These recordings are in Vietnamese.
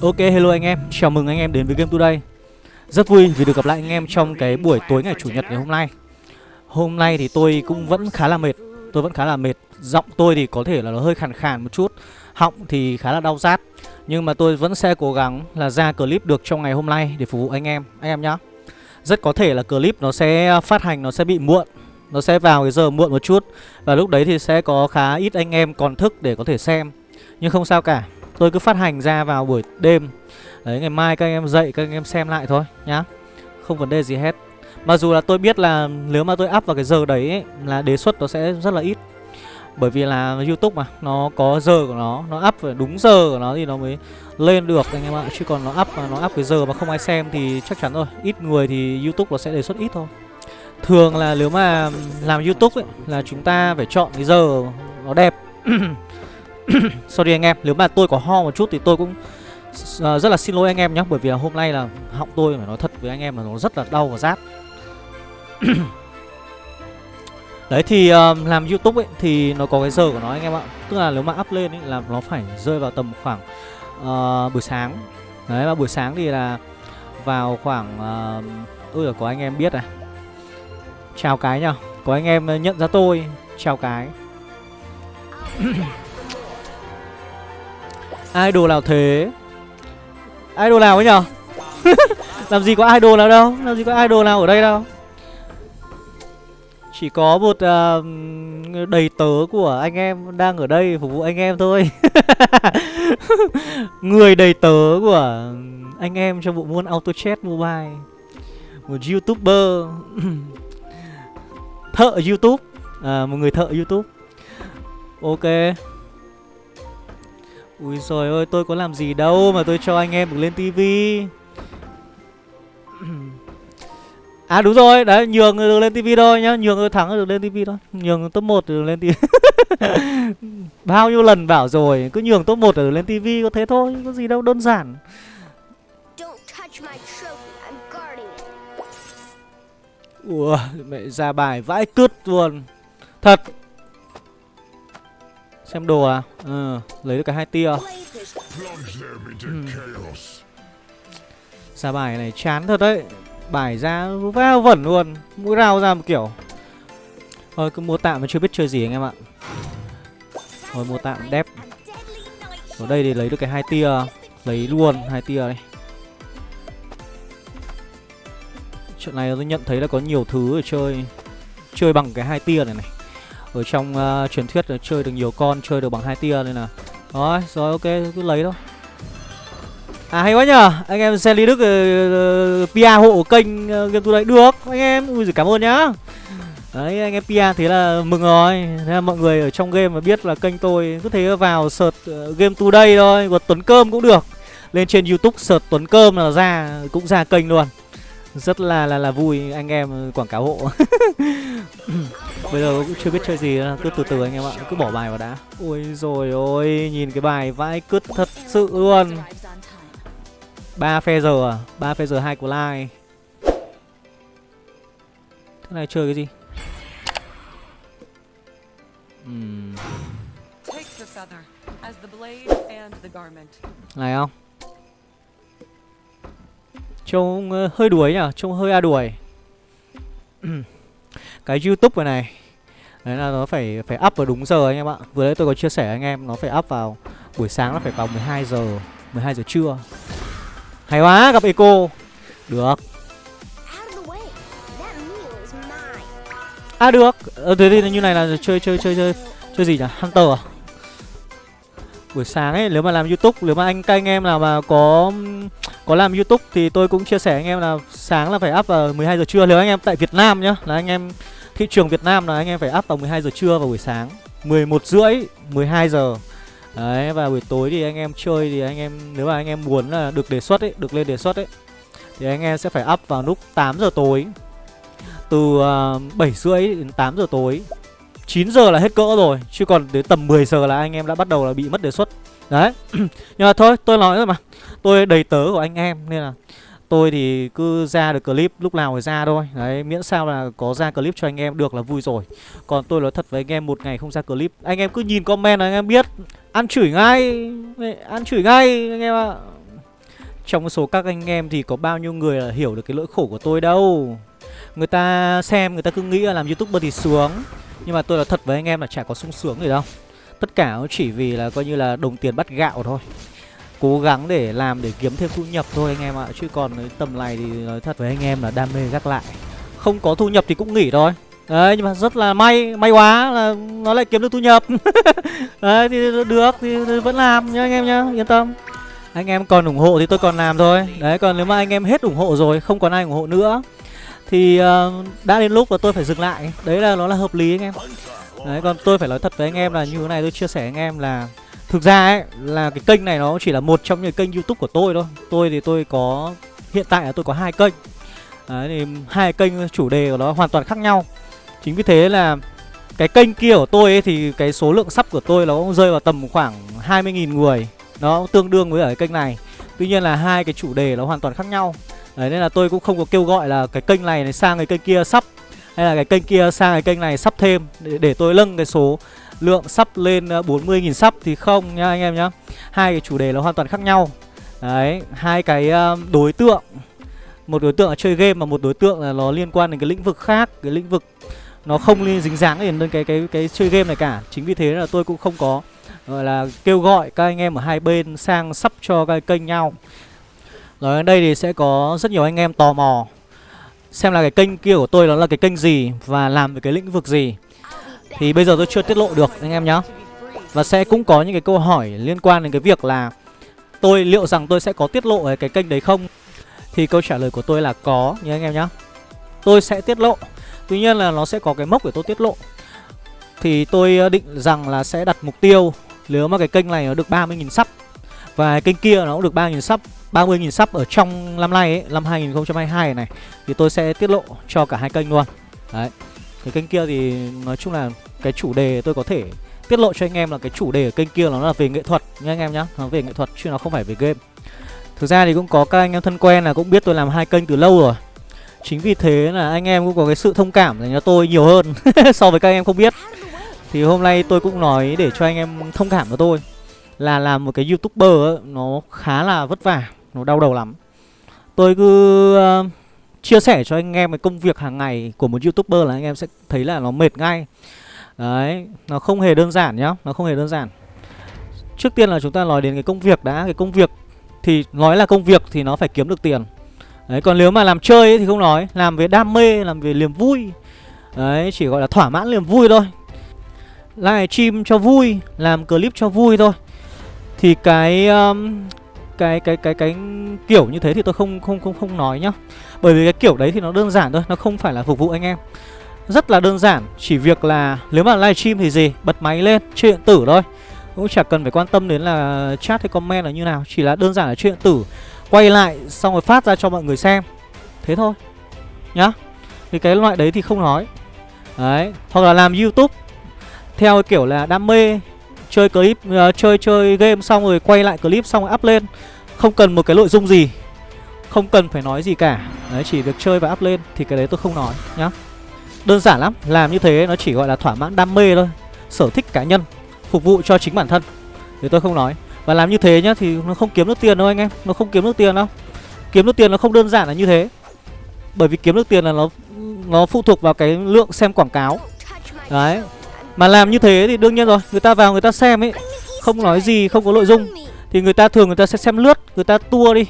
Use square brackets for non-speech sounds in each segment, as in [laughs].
Ok hello anh em, chào mừng anh em đến với Game Today. Rất vui vì được gặp lại anh em trong cái buổi tối ngày Chủ nhật ngày hôm nay. Hôm nay thì tôi cũng vẫn khá là mệt. Tôi vẫn khá là mệt. Giọng tôi thì có thể là nó hơi khàn khàn một chút. Họng thì khá là đau rát. Nhưng mà tôi vẫn sẽ cố gắng là ra clip được trong ngày hôm nay để phục vụ anh em. Anh em nhá. Rất có thể là clip nó sẽ phát hành nó sẽ bị muộn. Nó sẽ vào cái giờ muộn một chút. Và lúc đấy thì sẽ có khá ít anh em còn thức để có thể xem. Nhưng không sao cả. Tôi cứ phát hành ra vào buổi đêm. Đấy ngày mai các anh em dậy các anh em xem lại thôi nhá. Không vấn đề gì hết. Mặc dù là tôi biết là nếu mà tôi up vào cái giờ đấy ấy, Là đề xuất nó sẽ rất là ít. Bởi vì là Youtube mà Nó có giờ của nó Nó up phải đúng giờ của nó thì nó mới lên được anh em ạ. Chứ còn nó up mà nó up cái giờ mà không ai xem thì chắc chắn rồi. Ít người thì Youtube nó sẽ đề xuất ít thôi. Thường là nếu mà làm Youtube ấy Là chúng ta phải chọn cái giờ nó đẹp. [clears throat] [coughs] Sorry anh em, nếu mà tôi có ho một chút thì tôi cũng uh, rất là xin lỗi anh em nhé Bởi vì là hôm nay là họng tôi phải nói thật với anh em là nó rất là đau và rát. [coughs] Đấy thì uh, làm Youtube ấy thì nó có cái giờ của nó anh em ạ. Tức là nếu mà up lên ấy là nó phải rơi vào tầm khoảng uh, buổi sáng. Đấy và buổi sáng thì là vào khoảng uh, Ôi có anh em biết à. Chào cái nhá Có anh em nhận ra tôi Chào cái [coughs] Idol nào thế? Idol nào ấy nhở? [laughs] Làm gì có idol nào đâu Làm gì có idol nào ở đây đâu. Chỉ có một uh, đầy tớ của anh em đang ở đây phục vụ anh em thôi. [laughs] Người đầy tớ của anh em trong bộ môn Auto Chat Mobile. Một youtuber. [clears throat] Thợ youtube. À, Một người thợ youtube. Ok. Ui rồi ơi tôi có làm gì đâu mà tôi cho anh em được lên tivi [clears throat] À đúng rồi, đấy nhường được lên tivi thôi nhá, nhường thắng được lên tivi thôi. Nhường top 1 được lên tivi. [laughs] Bao nhiêu lần bảo rồi, cứ nhường top 1 được lên tivi có thế thôi, có gì đâu đơn giản. Ủa, mẹ ra bài vãi cứt luôn. Thật, Xem đồ à? Ừ, lấy được cả hai tia. Ừ. Ra bài này chán thật đấy. Bài ra va vẩn luôn. Mũi rào ra một kiểu. Thôi cứ mua tạm mà chưa biết chơi gì anh em ạ. Thôi mua tạm đẹp, Ở đây thì lấy được cái hai tia, lấy luôn hai tia đây. Chuyện này tôi nhận thấy là có nhiều thứ để chơi. Chơi bằng cái hai tia này này ở trong uh, truyền thuyết là chơi được nhiều con chơi được bằng hai tia nên là rồi rồi ok cứ lấy thôi. À hay quá nhở anh em xe lý đức uh, pia hộ kênh uh, game đây được. Anh em ui cảm ơn nhá. Đấy anh em pia thế là mừng rồi. Thế là mọi người ở trong game mà biết là kênh tôi cứ thế vào search uh, game today thôi còn tuấn cơm cũng được. Lên trên youtube search tuấn cơm là ra cũng ra kênh luôn rất là là là vui anh em quảng cáo hộ. [laughs] Bây giờ cũng chưa biết chơi gì cứ từ từ anh em ạ cứ bỏ bài vào đã. Ôi rồi ôi nhìn cái bài vãi cứt thật sự luôn. Ba phe giờ à? Ba phe giờ hai của lai. Thế này chơi cái gì? Uhm. này không Trông uh, hơi đuổi nhá Trông hơi a đuổi. [clears throat] Cái youtube này này. Đấy là nó phải phải up vào đúng giờ anh em ạ. Vừa nãy tôi có chia sẻ anh em Nó phải up vào buổi sáng nó phải vào 12 giờ 12 giờ trưa. Hay quá gặp Eco. Được. À được. Ờ, Thế thì như này là chơi chơi chơi chơi Chơi gì nhỉ? Hunter à? Buổi sáng ấy nếu mà làm youtube Nếu mà anh các anh em nào mà có có làm youtube thì tôi cũng chia sẻ anh em là sáng là phải up vào 12 giờ trưa. Nếu anh em tại Việt Nam nhá là anh em thị trường Việt Nam là anh em phải up vào 12 giờ trưa và buổi sáng. 11 rưỡi 12 giờ. Đấy và buổi tối thì anh em chơi thì anh em nếu mà anh em muốn là được đề xuất ấy được lên đề xuất ấy thì anh em sẽ phải up vào lúc 8 giờ tối. Từ ờ, uh, 7 rưỡi đến 8 giờ tối. 9 giờ là hết cỡ rồi chứ còn đến tầm 10 giờ là anh em đã bắt đầu là bị mất đề xuất. Đấy [clears throat] nhưng mà thôi tôi nói rồi mà tôi đầy tớ của anh em, nên là tôi thì cứ ra được clip lúc nào thì ra thôi. Đấy, miễn sao là có ra clip cho anh em được là vui rồi. Còn tôi nói thật với anh em, một ngày không ra clip. Anh em cứ nhìn comment là anh em biết. Ăn chửi ngay, ăn chửi ngay, anh em ạ. Trong số các anh em thì có bao nhiêu người là hiểu được cái nỗi khổ của tôi đâu? Người ta xem, người ta cứ nghĩ là làm youtuber thì sướng. Nhưng mà tôi nói thật với anh em là chả có sung sướng gì đâu. Tất cả chỉ vì là coi như là đồng tiền bắt gạo thôi. Cố gắng để làm để kiếm thêm thu nhập thôi anh em ạ. Chứ còn tầm này thì nói thật với anh em là đam mê gác lại. Không có thu nhập thì cũng nghỉ thôi. Đấy nhưng mà rất là may, may quá là nó lại kiếm được thu nhập. [laughs] Đấy thì được thì vẫn làm nhá anh em nhá, yên tâm. Anh em còn ủng hộ thì tôi còn làm thôi. Đấy còn nếu mà anh em hết ủng hộ rồi, không còn ai ủng hộ nữa Thì uh, đã đến lúc là tôi phải dừng lại. Đấy là nó là hợp lý anh em. Đấy còn tôi phải nói thật với anh em là như thế này tôi chia sẻ anh em là Thực ra ấy là cái kênh này nó chỉ là một trong những kênh youtube của tôi thôi. Tôi thì tôi có hiện tại là tôi có hai kênh. Đấy thì hai kênh chủ đề của nó hoàn toàn khác nhau. Chính vì thế là cái kênh kia của tôi ấy thì cái số lượng sắp của tôi nó cũng rơi vào tầm khoảng 20.000 người. Nó tương đương với ở cái kênh này. Tuy nhiên là hai cái chủ đề nó hoàn toàn khác nhau. Đấy nên là tôi cũng không có kêu gọi là cái kênh này, này sang cái kênh kia sắp Hay là cái kênh kia sang cái kênh này sắp thêm Để, để tôi nâng cái số lượng sắp lên ờ, 40.000 sắp thì không nha anh em nhá. Hai cái chủ đề nó hoàn toàn khác nhau. Đấy, hai cái ờ, đối tượng. Một đối tượng là chơi game và một đối tượng là nó liên quan đến cái lĩnh vực khác Cái lĩnh vực nó không liên dính dáng đến cái, cái cái cái chơi game này cả. Chính vì thế là tôi cũng không có gọi là kêu gọi các anh em ở hai bên sang sắp cho cái kênh nhau. Rồi ở đây thì sẽ có rất nhiều anh em tò mò xem là cái kênh kia của tôi đó là cái kênh gì và làm về cái lĩnh vực gì thì bây giờ tôi chưa tiết lộ được anh em nhá. Và sẽ cũng có những cái câu hỏi liên quan đến cái việc là tôi liệu rằng tôi sẽ có tiết lộ ở cái kênh đấy không? Thì câu trả lời của tôi là có nhé anh em nhá. Tôi sẽ tiết lộ. Tuy nhiên là nó sẽ có cái mốc để tôi tiết lộ. Thì tôi ờ, định rằng là sẽ đặt mục tiêu. Nếu mà cái kênh này nó được 30.000 sub Và kênh kia nó cũng được 3.000 sub 30.000 sub ở trong năm nay ấy, năm 2022 này Thì tôi sẽ tiết lộ cho cả hai kênh luôn. Đấy. Cái kênh kia thì nói chung là cái chủ đề tôi có thể tiết lộ cho anh em là cái chủ đề ở kênh kia nó là về nghệ thuật nha anh em nhá. Nó về nghệ thuật chứ nó không phải về game. Thực ra thì cũng có các anh em thân quen là cũng biết tôi làm hai kênh từ lâu rồi. Chính vì thế là anh em cũng có cái sự thông cảm dành cho tôi nhiều hơn [laughs] so với các anh em không biết. Thì hôm nay tôi cũng nói để cho anh em thông cảm cho tôi Là làm một cái youtuber ấy, nó khá là vất vả, nó đau đầu lắm. Tôi cứ uh, chia sẻ cho anh em cái công việc hàng ngày của một youtuber là anh em sẽ thấy là nó mệt ngay. Đấy, nó không hề đơn giản nhá, nó không hề đơn giản. Trước tiên là chúng ta nói đến cái công việc đã Cái công việc thì nói là công việc thì nó phải kiếm được tiền. Đấy còn nếu mà làm chơi ấy thì không nói Làm về đam mê, làm về niềm vui. Đấy chỉ gọi là thỏa mãn niềm vui thôi. Live stream cho vui Làm clip cho vui thôi. Thì cái um, cái cái cái cái kiểu như thế thì tôi không không không không nói nhá. Bởi vì cái kiểu đấy thì nó đơn giản thôi, nó không phải là phục vụ anh em. Rất là đơn giản, chỉ việc là nếu mà livestream thì gì, bật máy lên, chơi điện tử thôi. Cũng chả cần phải quan tâm đến là chat hay comment là như nào, chỉ là đơn giản là chơi điện tử. Quay lại xong rồi phát ra cho mọi người xem. Thế thôi Nhá. Thì cái loại đấy thì không nói. Đấy Hoặc là làm youtube. Theo kiểu là đam mê Chơi clip uh, Chơi chơi game xong rồi quay lại clip xong rồi up lên. Không cần một cái nội dung gì. Không cần phải nói gì cả. Đấy, chỉ việc chơi và up lên Thì cái đấy tôi không nói, nhá. Đơn giản lắm, Làm như thế nó chỉ gọi là thỏa mãn đam mê thôi, Sở thích cá nhân, Phục vụ cho chính bản thân. Thì tôi không nói. Và làm như thế nhá thì nó không kiếm được tiền đâu anh em, Nó không kiếm được tiền đâu. Kiếm được tiền nó không đơn giản là như thế. Bởi vì kiếm được tiền là nó nó phụ thuộc vào cái lượng xem quảng cáo. Đấy. Mà làm như thế thì đương nhiên rồi, Người ta vào người ta xem ấy, Không nói gì, không có nội dung. Thì người ta thường người ta sẽ xem lướt, Người ta tua đi.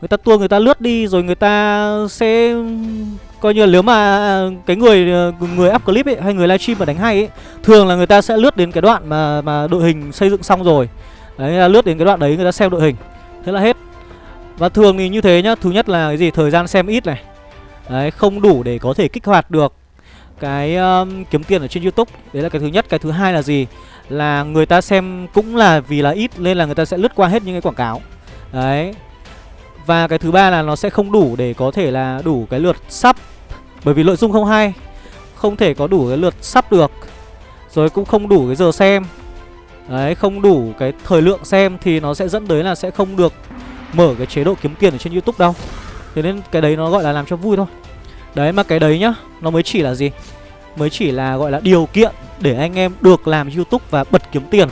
Người ta tua người ta lướt đi Rồi người ta sẽ Coi như là nếu mà cái người người up clip ấy Hay người livestream mà đánh hay ấy Thường là người ta sẽ lướt đến cái đoạn mà mà đội hình xây dựng xong rồi. Đấy là lướt đến cái đoạn đấy người ta xem đội hình. Thế là hết. Và thường thì như thế nhá Thứ nhất là cái gì? Thời gian xem ít này. Đấy không đủ để có thể kích hoạt được Cái um, kiếm tiền ở trên youtube. Đấy là cái thứ nhất. Cái thứ hai là gì? Là người ta xem cũng là vì là ít Nên là người ta sẽ lướt qua hết những cái quảng cáo. Đấy. Và cái thứ ba là nó sẽ không đủ để có thể là đủ cái lượt sắp. Bởi vì nội dung không hay, Không thể có đủ cái lượt sắp được. Rồi cũng không đủ cái giờ xem. Đấy, không đủ cái thời lượng xem thì nó sẽ dẫn tới là sẽ không được mở cái chế độ kiếm tiền ở trên youtube đâu. Thế nên cái đấy nó gọi là làm cho vui thôi. Đấy, mà cái đấy nhá, Nó mới chỉ là gì? Mới chỉ là gọi là điều kiện để anh em được làm youtube và bật kiếm tiền.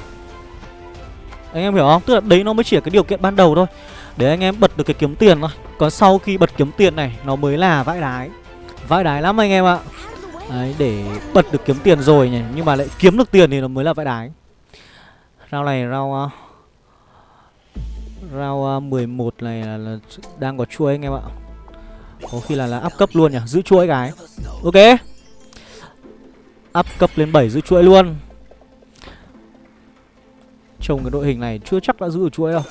Anh em hiểu không? Tức là đấy nó mới chỉ là cái điều kiện ban đầu thôi. Để anh em bật được cái kiếm tiền thôi. Còn sau khi bật kiếm tiền này Nó mới là vãi đái. Vãi đái lắm anh em ạ. Đấy, để bật được kiếm tiền rồi nhỉ Nhưng mà lại kiếm được tiền thì nó mới là vãi đái. Rau này rau Rau 11 này là, là đang có chuối anh em ạ. Có khi là là up cấp luôn nhỉ? Giữ chuỗi cái. Ok. Up cấp lên 7 giữ chuỗi luôn. Trông cái đội hình này chưa chắc đã giữ được chuỗi đâu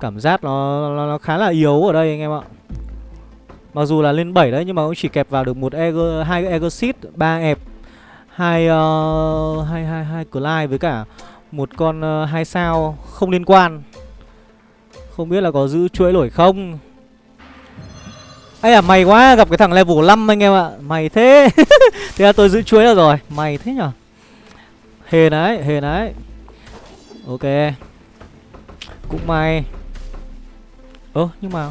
Cảm giác nó, nó, nó khá là yếu ở đây anh em ạ Mặc dù là lên 7 đấy nhưng mà cũng chỉ kẹp vào được một Eger, hai Egosit, ba ẹp, hai uh, hai hai hai Clyde với cả một con uh, hai sao không liên quan. Không biết là có giữ chuỗi nổi không. ấy à mày quá gặp cái thằng level 5 anh em ạ. Mày thế. [laughs] thế là tôi giữ chuỗi được rồi. Mày thế nhở? Hề đấy, hề đấy. Ok. Cũng may. Ơ nhưng mà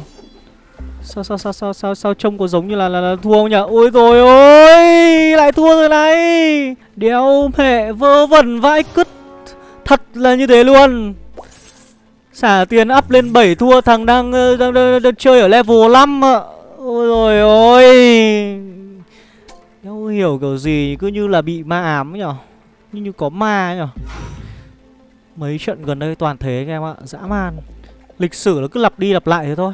Sao sao sao sao sao sao trông có giống như là là, là thua không nhỉ? Ôi rồi ôi, lại thua rồi này. Đéo mẹ vơ vẩn vãi cứt. Thật là như thế luôn. Xả tiền up lên 7 thua thằng đang, ờ, đang, đang, đang, đang chơi ở level 5 ạ. Ôi rồi ôi. Đéo hiểu kiểu gì cứ như là bị ma ám nhỉ? Như như có ma nhở? Mấy trận gần đây toàn thế anh em ạ, dã man. Lịch sử nó cứ lặp đi lặp lại thế thôi.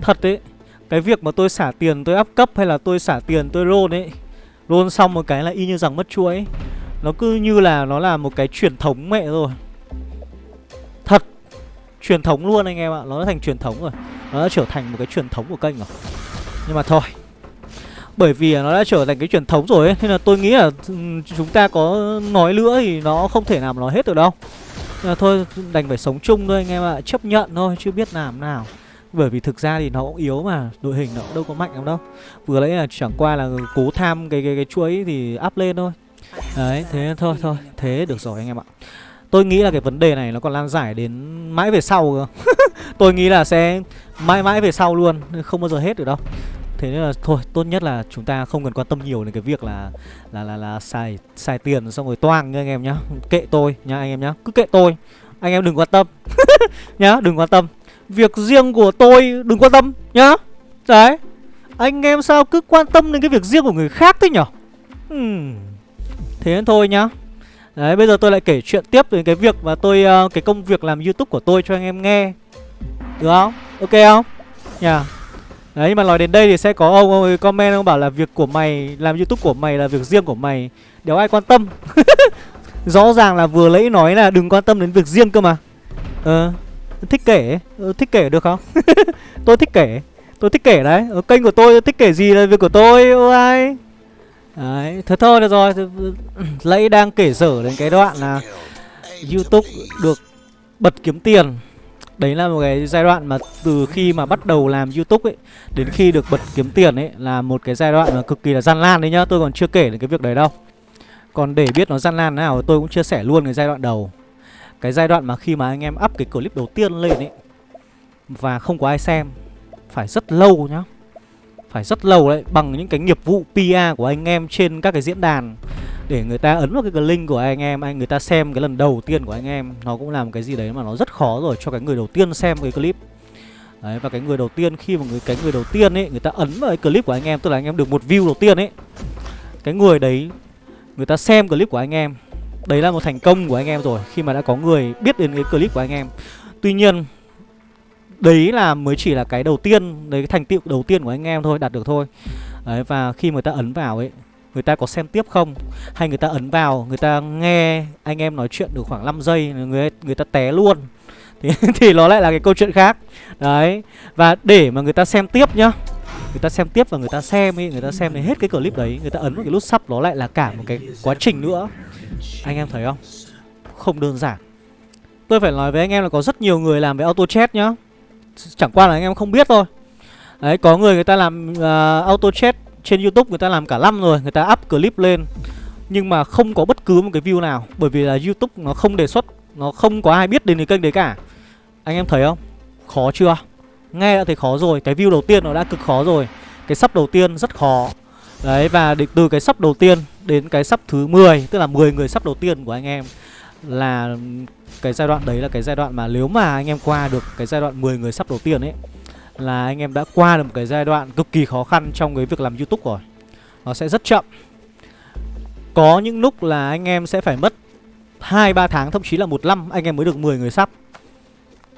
Thật đấy Cái việc mà tôi xả tiền tôi áp cấp hay là tôi xả tiền tôi roll ấy Roll xong một cái là y như rằng mất chuỗi. Nó cứ như là nó là một cái truyền thống mẹ rồi. Thật Truyền thống luôn anh em ạ Nó đã thành truyền thống rồi. Nó đã trở thành một cái truyền thống của kênh rồi. Nhưng mà thôi bởi vì nó đã trở thành cái truyền thống rồi ấy Nên là tôi nghĩ là ừ, chúng ta có nói nữa thì nó không thể nào mà nói hết được đâu. Nên là thôi đành phải sống chung thôi anh em ạ Chấp nhận thôi chứ biết làm nào. Bởi vì thực ra thì nó cũng yếu mà Đội hình nó cũng đâu có mạnh lắm đâu. Vừa lấy là chẳng qua là cố tham cái cái, cái chuỗi thì áp lên thôi. Đấy thế thôi thôi Thế được rồi anh em ạ. Tôi nghĩ là cái vấn đề này nó còn lan giải đến mãi về sau cơ. [laughs] Tôi nghĩ là sẽ mãi mãi về sau luôn Không bao giờ hết được đâu. Thế nên là thôi tốt nhất là chúng ta không cần quan tâm nhiều đến cái việc là là là là xài xài tiền xong rồi toang nha anh em nhá. Kệ tôi nha anh em nhá. Cứ kệ tôi. Anh em đừng quan tâm. [laughs] nhá, đừng quan tâm. Việc riêng của tôi đừng quan tâm nhá Đấy Anh em sao cứ quan tâm đến cái việc riêng của người khác thế nhở hmm. Thế thôi nhá Đấy bây giờ tôi lại kể chuyện tiếp về cái việc mà tôi uh, Cái công việc làm youtube của tôi cho anh em nghe Được không? Ok không? nhá yeah. Đấy nhưng mà nói đến đây thì sẽ có ông, ông comment ông bảo là việc của mày Làm youtube của mày là việc riêng của mày. Đéo ai quan tâm? [laughs] Rõ ràng là vừa lấy nói là đừng quan tâm đến việc riêng cơ mà. Ờ thích kể ờ, thích kể được không? [laughs] Tôi thích kể tôi thích kể đấy. Ở kênh của tôi thích kể gì là việc của tôi ô ai? Đấy thế thôi được rồi. Lấy đang kể dở đến cái đoạn là youtube được bật kiếm tiền đấy là một cái giai đoạn mà từ khi mà bắt đầu làm youtube ấy, đến khi được bật kiếm tiền ấy, là một cái giai đoạn mà cực kỳ là gian nan đấy nhá, tôi còn chưa kể đến cái việc đấy đâu. Còn để biết nó gian nan nào tôi cũng chia sẻ luôn cái giai đoạn đầu. Cái giai đoạn mà khi mà anh em up cái clip đầu tiên lên ấy, Và không có ai xem, Phải rất lâu nhá. Phải rất lâu đấy, Bằng những cái nghiệp vụ PR của anh em trên các cái diễn đàn. Để người ta ấn vào cái link của anh em Anh người ta xem cái lần đầu tiên của anh em Nó cũng làm cái gì đấy mà nó rất khó rồi Cho cái người đầu tiên xem cái clip. Đấy, và cái người đầu tiên khi mà người cái người đầu tiên ấy người ta ấn vào cái clip của anh em tức là anh em được một view đầu tiên ấy cái người đấy người ta xem clip của anh em Đấy là một thành công của anh em rồi Khi mà đã có người biết đến cái clip của anh em. Tuy nhiên Đấy là mới chỉ là cái đầu tiên Đấy cái thành tựu đầu tiên của anh em thôi Đạt được thôi. Đấy và khi người ta ấn vào ấy Người ta có xem tiếp không Hay người ta ấn vào Người ta nghe anh em nói chuyện được khoảng 5 giây Người, người ta té luôn thì, thì nó lại là cái câu chuyện khác Đấy Và để mà người ta xem tiếp nhá người ta xem tiếp và người ta xem ấy người ta xem đến hết cái clip đấy người ta ấn vào cái nút sub nó lại là cả một cái quá trình nữa anh em thấy không không đơn giản tôi phải nói với anh em là có rất nhiều người làm về auto chat nhá chẳng qua là anh em không biết thôi đấy có người người ta làm uh, auto chat trên youtube người ta làm cả năm rồi, người ta up clip lên. Nhưng mà không có bất cứ một cái view nào, bởi vì là youtube nó không đề xuất, nó không có ai biết đến cái kênh đấy cả. Anh em thấy không? Khó chưa? Nghe đã thấy khó rồi, Cái view đầu tiên nó đã cực khó rồi. Cái sắp đầu tiên rất khó. Đấy, và từ cái sắp đầu tiên đến cái sắp thứ 10 Tức là 10 người sắp đầu tiên của anh em, là cái giai đoạn đấy là cái giai đoạn mà nếu mà anh em qua được cái giai đoạn 10 người sắp đầu tiên ấy là anh em đã qua được một cái giai đoạn cực kỳ khó khăn trong cái việc làm YouTube rồi. Nó sẽ rất chậm. Có những lúc là anh em sẽ phải mất 2 3 tháng thậm chí là một năm anh em mới được 10 người sắp.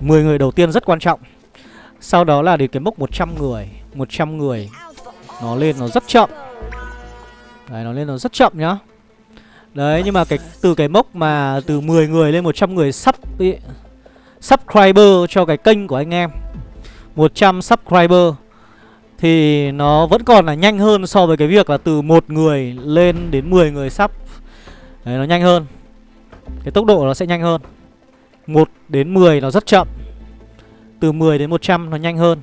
10 người đầu tiên rất quan trọng. Sau đó là đến cái mốc 100 người, 100 người nó lên nó rất chậm. Đấy nó lên nó rất chậm nhá. Đấy nhưng mà cái từ cái mốc mà từ 10 người lên 100 người sắp ý, subscriber cho cái kênh của anh em 100 subscriber thì nó vẫn còn là nhanh hơn so với cái việc là từ một người lên đến 10 người sub. Đấy, nó nhanh hơn. Cái tốc độ nó sẽ nhanh hơn. 1 đến 10 nó rất chậm. Từ 10 đến 100 nó nhanh hơn.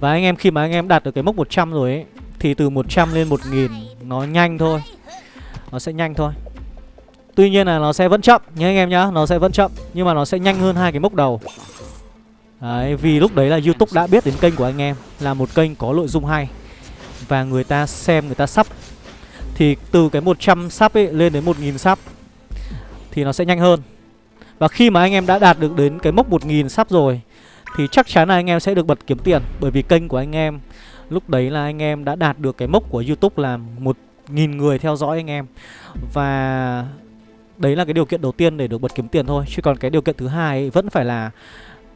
Và anh em, khi mà anh em đạt được cái mốc 100 rồi ấy, Thì từ 100 lên 1000 nó nhanh thôi. Nó sẽ nhanh thôi. Tuy nhiên là nó sẽ vẫn chậm nhé anh em nhá, Nó sẽ vẫn chậm, Nhưng mà nó sẽ nhanh hơn hai cái mốc đầu. Đấy, vì lúc đấy là YouTube đã biết đến kênh của anh em là một kênh có nội dung hay và người ta xem người ta sắp thì từ cái 100 sắp ấy lên đến 1000 sắp thì nó sẽ nhanh hơn. Và khi mà anh em đã đạt được đến cái mốc 1000 sắp rồi thì chắc chắn là anh em sẽ được bật kiếm tiền bởi vì kênh của anh em lúc đấy là anh em đã đạt được cái mốc của YouTube là 1000 người theo dõi anh em. Và đấy là cái điều kiện đầu tiên để được bật kiếm tiền thôi, chứ còn cái điều kiện thứ hai ấy vẫn phải là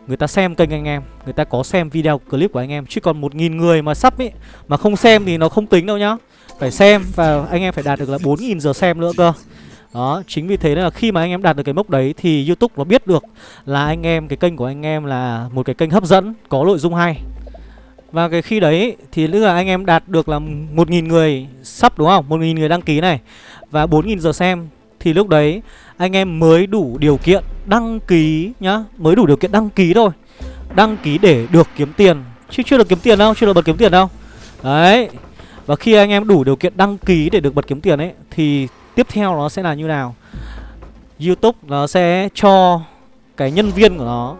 Người ta xem kênh anh em Người ta có xem video clip của anh em Chứ còn 1.000 người mà sắp ấy Mà không xem thì nó không tính đâu nhá Phải xem và anh em phải đạt được là 4.000 giờ xem nữa cơ đó, chính vì thế là khi mà anh em đạt được cái mốc đấy thì YouTube nó biết được là anh em cái kênh của anh em là một cái kênh hấp dẫn, có nội dung hay. Và cái khi đấy thì tức là anh em đạt được là 1.000 người sắp đúng không? 1.000 người đăng ký này và 4.000 giờ xem thì lúc đấy anh em mới đủ điều kiện đăng ký nhá Mới đủ điều kiện đăng ký thôi. Đăng ký để được kiếm tiền. Chứ chưa được kiếm tiền đâu, chưa được bật kiếm tiền đâu. Đấy. Và khi anh em đủ điều kiện đăng ký để được bật kiếm tiền ấy Thì tiếp theo nó sẽ là như nào? Youtube nó sẽ cho cái nhân viên của nó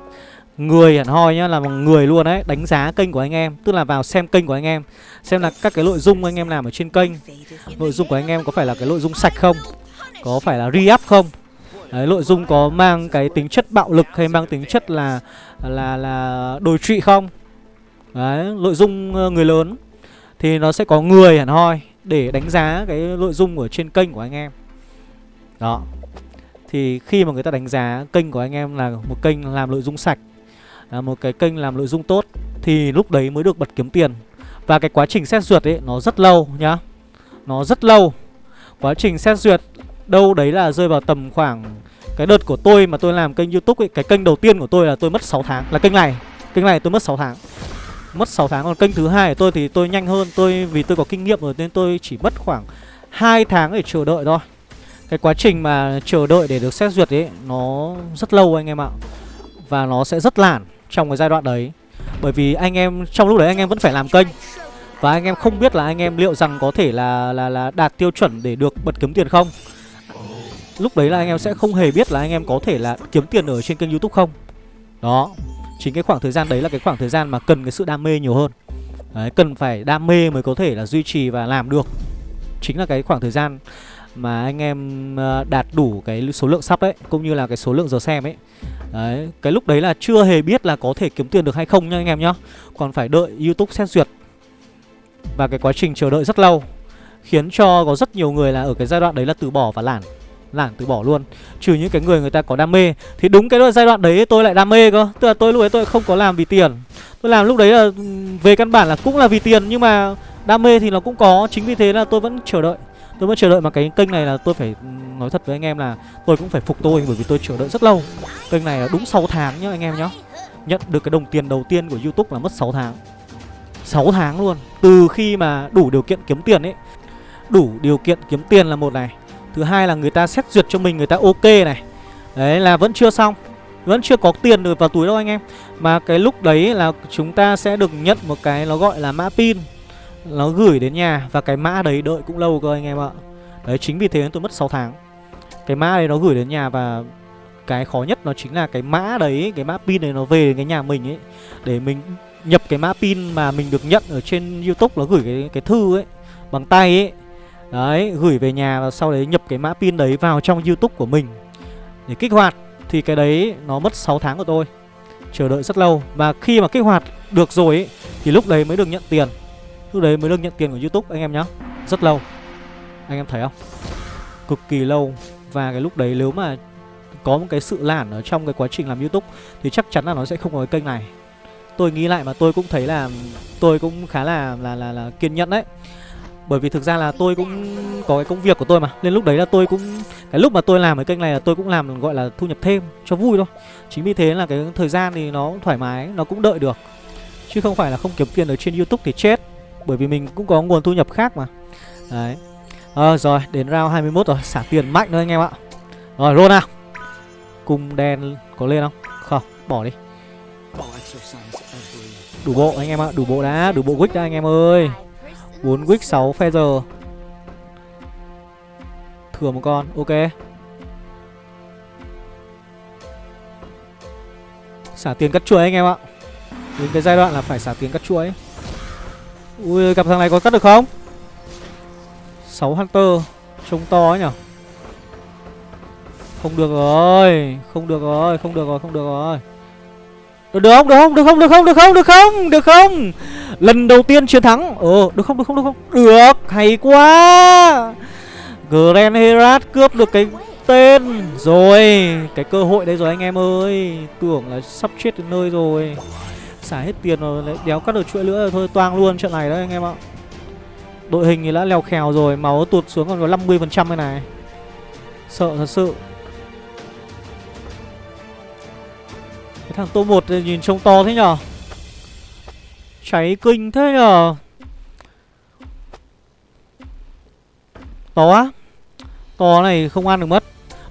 Người hẳn hoi nhá, là một người luôn đấy Đánh giá kênh của anh em Tức là vào xem kênh của anh em Xem là các cái nội dung anh em làm ở trên kênh. Nội dung của anh em có phải là cái nội dung sạch không? Có phải là re-up không Đấy, nội dung có mang cái tính chất bạo lực hay mang tính chất là là là đồi trụy không? Đấy, nội dung ờ, người lớn thì nó sẽ có người hẳn hoi để đánh giá cái nội dung ở trên kênh của anh em. Đó. Thì khi mà người ta đánh giá kênh của anh em là một kênh làm nội dung sạch, là một cái kênh làm nội dung tốt thì lúc đấy mới được bật kiếm tiền. Và cái quá trình xét duyệt ấy nó rất lâu nhá. Nó rất lâu. Quá trình xét duyệt đâu đấy là rơi vào tầm khoảng cái đợt của tôi mà tôi làm kênh youtube ấy, Cái kênh đầu tiên của tôi là tôi mất 6 tháng, Là kênh này Kênh này tôi mất 6 tháng. Mất 6 tháng, Còn kênh thứ hai của tôi thì tôi nhanh hơn, Tôi, vì tôi có kinh nghiệm rồi Nên tôi chỉ mất khoảng 2 tháng để chờ đợi thôi. Cái quá trình mà chờ đợi để được xét duyệt ấy, Nó rất lâu anh em ạ, Và nó sẽ rất lản trong cái giai đoạn đấy. Bởi vì anh em, trong lúc đấy anh em vẫn phải làm kênh, Và anh em không biết là anh em liệu rằng có thể là là là đạt tiêu chuẩn để được bật kiếm tiền không. Lúc đấy là anh em sẽ không hề biết là anh em có thể là kiếm tiền ở trên kênh youtube không. Đó Chính cái khoảng thời gian đấy là cái khoảng thời gian mà cần cái sự đam mê nhiều hơn. Đấy, cần phải đam mê mới có thể là duy trì và làm được. Chính là cái khoảng thời gian mà anh em ờ, đạt đủ cái số lượng sắp ấy Cũng như là cái số lượng giờ xem ấy. Đấy, cái lúc đấy là chưa hề biết là có thể kiếm tiền được hay không nha anh em nhá. Còn phải đợi youtube xét duyệt. Và cái quá trình chờ đợi rất lâu Khiến cho có rất nhiều người là ở cái giai đoạn đấy là từ bỏ và lản lảng từ bỏ luôn. Trừ những cái người người ta có đam mê. Thì đúng cái giai đoạn đấy tôi lại đam mê cơ. Tức là tôi lúc đấy tôi không có làm vì tiền. Tôi làm lúc đấy là ừ, về căn bản là cũng là vì tiền, Nhưng mà đam mê thì nó cũng có. Chính vì thế là tôi vẫn chờ đợi. Tôi vẫn chờ đợi mà cái kênh này là tôi phải ừ, nói thật với anh em là Tôi cũng phải phục tôi bởi vì tôi chờ đợi rất lâu. Kênh này là đúng 6 tháng nhá anh em nhá. Nhận được cái đồng tiền đầu tiên của Youtube là mất 6 tháng. 6 tháng luôn. Từ khi mà đủ điều kiện kiếm tiền ấy. Đủ điều kiện kiếm tiền là một này. Thứ hai là người ta xét duyệt cho mình người ta ok này. Đấy là vẫn chưa xong. Vẫn chưa có tiền được vào túi đâu anh em. Mà cái lúc đấy là chúng ta sẽ được nhận một cái nó gọi là mã pin. Nó gửi đến nhà Và cái mã đấy đợi cũng lâu cơ anh em ạ. Đấy chính vì thế tôi mất 6 tháng. Cái mã đấy nó gửi đến nhà và Cái khó nhất nó chính là cái mã đấy Cái mã pin này nó về đến cái nhà mình ấy Để mình nhập cái mã pin mà mình được nhận ở trên Youtube Nó gửi cái, cái thư ấy Bằng tay ấy. Đấy, gửi về nhà và sau đấy nhập cái mã pin đấy vào trong YouTube của mình. Để kích hoạt thì cái đấy nó mất 6 tháng của tôi. Chờ đợi rất lâu. Và khi mà kích hoạt được rồi ấy, thì lúc đấy mới được nhận tiền. Lúc đấy mới được nhận tiền của youtube anh em nhá. Rất lâu. Anh em thấy không? Cực kỳ lâu. Và cái lúc đấy nếu mà có một cái sự lản ở trong cái quá trình làm youtube thì chắc chắn là nó sẽ không có cái kênh này. Tôi nghĩ lại mà tôi cũng thấy là tôi cũng khá là là là, là kiên nhẫn đấy bởi vì thực ra là tôi cũng có cái công việc của tôi mà. Nên lúc đấy là tôi cũng cái lúc mà tôi làm cái kênh này là tôi cũng làm gọi là thu nhập thêm cho vui thôi. Chính vì thế là cái thời gian thì nó thoải mái nó cũng đợi được. Chứ không phải là không kiếm tiền ở trên youtube thì chết. Bởi vì mình cũng có nguồn thu nhập khác mà. Đấy. À, rồi đến round 21 rồi. Xả tiền mạnh nữa anh em ạ. Rồi roll nào. Cung đen có lên không? Không bỏ đi. Đủ bộ anh em ạ đủ bộ đã đủ bộ quick đã anh em ơi. 4 quick 6 feather. Thừa một con, ok. Xả tiền cắt chuỗi anh em ạ. Đến cái giai đoạn là phải xả tiền cắt chuỗi Ui, gặp thằng này có cắt được không? 6 Hunter Trông to ấy nhở? Không được rồi Không được rồi, không được rồi, không được rồi được, được không, được không, được không, được không, được không, được không, được không? Lần đầu tiên chiến thắng. Ờ, được không, được không, được không? Được, hay quá. Grand Herat cướp được cái tên Rồi, cái cơ hội đây rồi anh em ơi. Tưởng là sắp chết đến nơi rồi. Xả hết tiền rồi, lại đéo cắt được chuỗi nữa rồi Thôi toang luôn trận này đấy anh em ạ. Đội hình thì đã leo khèo rồi Máu tụt xuống còn có 50% cái này. Sợ thật sự. Thằng tô 1 nhìn trông to thế nhở? Cháy kinh thế nhở? To á? To này không ăn được mất.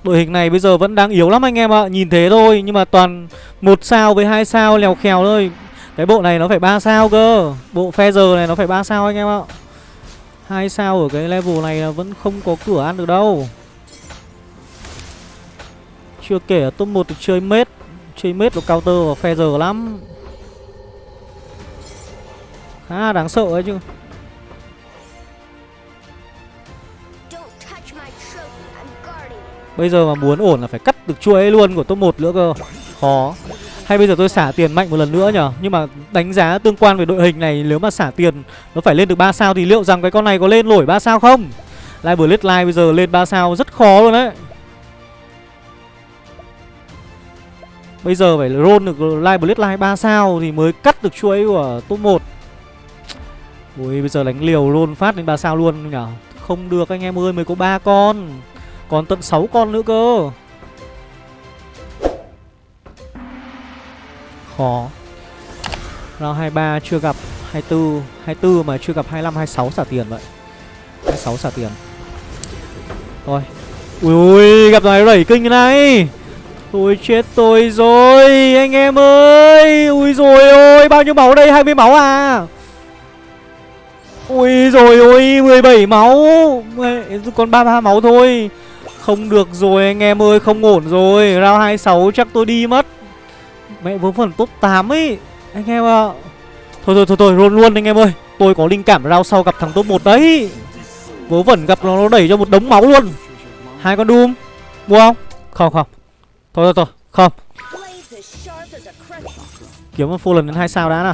Đội hình này bây giờ vẫn đang yếu lắm anh em ạ. Nhìn thế thôi, nhưng mà toàn một sao với hai sao lèo khèo thôi. Cái bộ này nó phải ba sao cơ. Bộ Feather này nó phải ba sao anh em ạ. Hai sao ở cái level này là vẫn không có cửa ăn được đâu. Chưa kể ở top 1 được chơi mết. Chơi mết nó counter và Feather lắm. Khá đáng sợ ấy chứ. Bây giờ mà muốn ổn là phải cắt được chuỗi luôn của top 1 nữa cơ. Khó. Hay bây giờ tôi xả tiền mạnh một lần nữa nhở Nhưng mà đánh giá tương quan về đội hình này Nếu mà xả tiền nó phải lên được 3 sao Thì liệu rằng cái con này có lên nổi 3 sao không? Live Blitz Live bây giờ lên 3 sao rất khó luôn đấy Bây giờ phải roll được Live Blitz Live 3 sao Thì mới cắt được chuỗi của top 1 Ui, bây giờ đánh liều roll phát đến 3 sao luôn nhở Không được, anh em ơi, mới có 3 con. Còn tận 6 con nữa cơ. Khó. Round 23 chưa gặp 24 24 mà chưa gặp 25 26 xả tiền vậy. 26 xả tiền. Thôi Ui ui, gặp này đẩy kinh thế này. Tôi chết tôi rồi Anh em ơi. Ui rồi ôi Bao nhiêu máu đây? 20 máu à? Ui rồi ôi 17 máu. Còn 33 máu thôi. Không được rồi anh em ơi, không ổn rồi. Round 26 chắc tôi đi mất. Mẹ vớ phần top 8 ấy. Anh em ạ. À. Thôi thôi thôi thôi, luôn luôn anh em ơi. Tôi có linh cảm round sau gặp thằng top 1 đấy. Vớ vẩn gặp nó, nó đẩy cho một đống máu luôn. Hai con Doom. Mua không? Không không. Thôi thôi thôi, không. Kiếm một full lần đến 2 sao đã nào.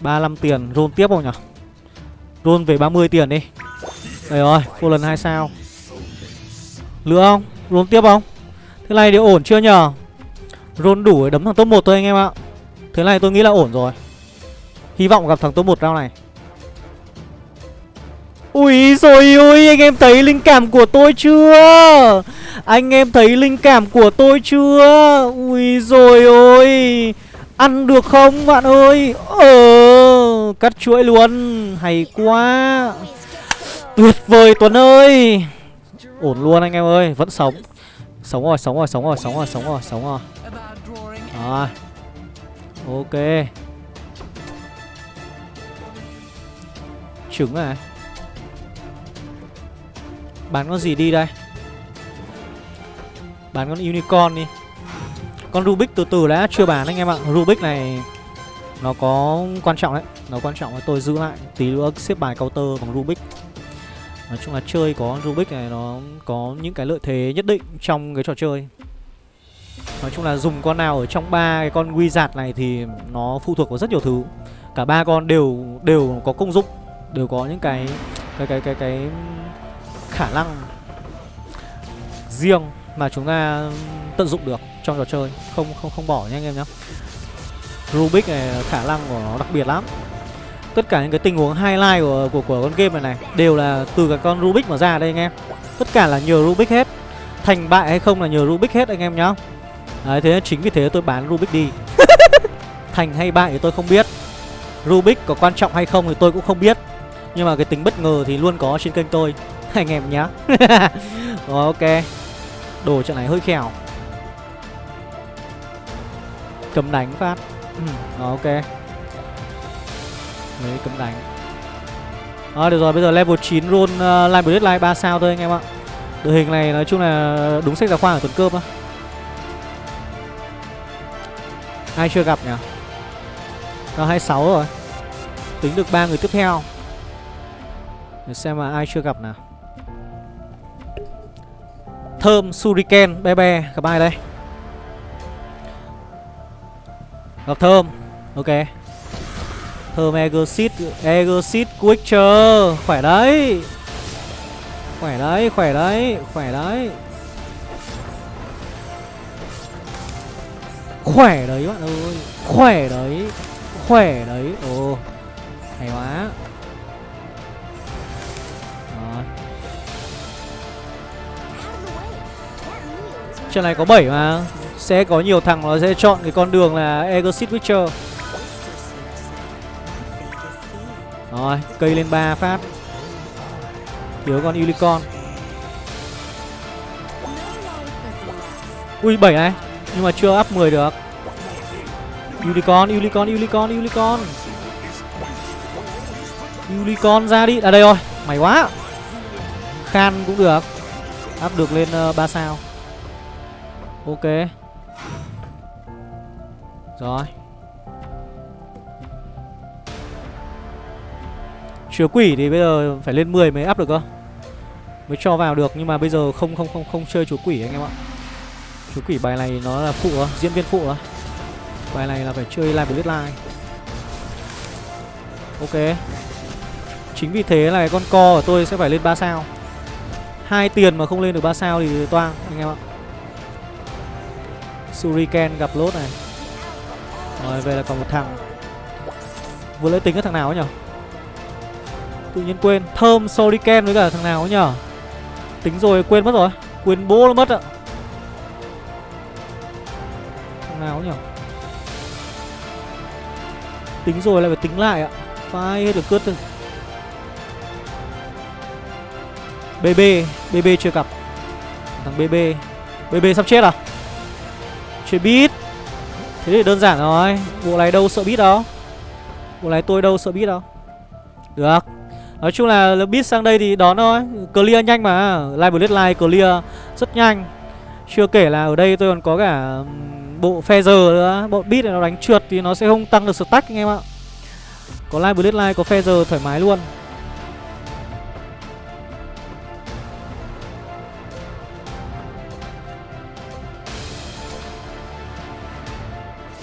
35 tiền, roll tiếp không nhỉ? Roll về 30 tiền đi. Đây rồi, full lần 2 sao. Nữa không? Roll tiếp không? Thế này thì ổn chưa nhờ? Roll đủ để đấm thằng top 1 thôi anh em ạ. Thế này tôi nghĩ là ổn rồi. Hy vọng gặp thằng top 1 round này Ui rồi ôi anh em thấy linh cảm của tôi chưa? Anh em thấy linh cảm của tôi chưa? Ui rồi ôi Ăn được không bạn ơi? Ờ Cắt chuỗi luôn Hay quá. Tuyệt vời Tuấn ơi. Ổn luôn anh em ơi Vẫn sống. Sống rồi, sống rồi, sống rồi, sống rồi, sống rồi, sống rồi. Rồi. Ok. Trứng này Bán con gì đi đây? Bán con unicorn đi. Con Rubik từ từ đã chưa bán anh em ạ. Rubik này, Nó có quan trọng đấy. Nó quan trọng là tôi giữ lại Tí nữa, xếp bài counter bằng Rubik. Nói chung là chơi có Rubik này nó có những cái lợi thế nhất định trong cái trò chơi. Nói chung là dùng con nào ở trong ba cái con wizard này thì nó phụ thuộc vào rất nhiều thứ. Cả ba con đều đều có công dụng, Đều có những cái cái cái cái cái khả năng riêng mà chúng ta tận dụng được trong trò chơi Không không không bỏ nhé anh em nhé Rubik này khả năng của nó đặc biệt lắm tất cả những cái tình huống highlight của của của con game này này đều là từ cái con Rubik mà ra đây anh em. Tất cả là nhờ Rubik hết. Thành bại hay không là nhờ Rubik hết anh em nhá. Đấy, thế chính vì thế tôi bán Rubik đi. [laughs] Thành hay bại thì tôi không biết. Rubik có quan trọng hay không thì tôi cũng không biết. Nhưng mà cái tính bất ngờ thì luôn có trên kênh tôi. [laughs] Anh em nhá. [laughs] Rồi ok. Đồ trận này hơi khèo. Cầm đánh phát. [clears throat] Rồi ok. Lấy cấm đánh À được rồi bây giờ level 9 roll uh, Line Blade Line 3 sao thôi anh em ạ Đội hình này nói chung là đúng sách giáo khoa ở tuần cơm á Ai chưa gặp nhỉ Nó 26 rồi Tính được ba người tiếp theo Để xem mà ai chưa gặp nào Thơm, Suriken, Be Be Gặp ai đây? Gặp Thơm Ok. Thơm Egosit Egosit Quicker Khỏe đấy. Khỏe đấy, khỏe đấy, khỏe đấy. Khỏe đấy bạn ơi Khỏe đấy Khỏe đấy. Ồ Hay quá. Trận này có 7 mà. Sẽ có nhiều thằng nó sẽ chọn cái con đường là Exit Witcher. Rồi, cây lên 3 phát. Thiếu con Unicorn. Ui 7 này. Nhưng mà chưa up 10 được. Unicorn, Unicorn, Unicorn, Unicorn. Unicorn ra đi. À đây rồi, mày quá. Khan cũng được. Up được lên ờ, uh, 3 sao. Ok. Rồi. Chứa quỷ thì bây giờ phải lên 10 mới up được cơ. Mới cho vào được, nhưng mà bây giờ không không không không chơi chúa quỷ anh em ạ. Chúa quỷ bài này nó là phụ diễn viên phụ á Bài này là phải chơi live blitz line. Ok. Chính vì thế là cái con co của tôi sẽ phải lên 3 sao. Hai tiền mà không lên được 3 sao thì toang, anh em ạ. Suriken gặp lốt này. Rồi, về là còn một thằng. Vừa lấy tính cái thằng nào ấy nhở? Tự nhiên quên, Thơm Suriken với cả thằng nào ấy nhở? Tính rồi, quên mất rồi, Quên bố nó mất ạ. Thằng nào ấy nhở? Tính rồi lại phải tính lại ạ. Phải hết được cướp thôi. BB BB chưa gặp. Thằng BB BB sắp chết à? Chơi bít. Thế thì đơn giản rồi. Bộ này đâu sợ bít đâu? Bộ này tôi đâu sợ bít đâu? Được. Nói chung là bit sang đây thì đón thôi. Clear nhanh mà. Live Blade Live clear rất nhanh. Chưa kể là ở đây tôi còn có cả bộ Feather nữa. Bộ bit này nó đánh trượt thì nó sẽ không tăng được stack anh em ạ. Có Live Blade Live, có Feather thoải mái luôn.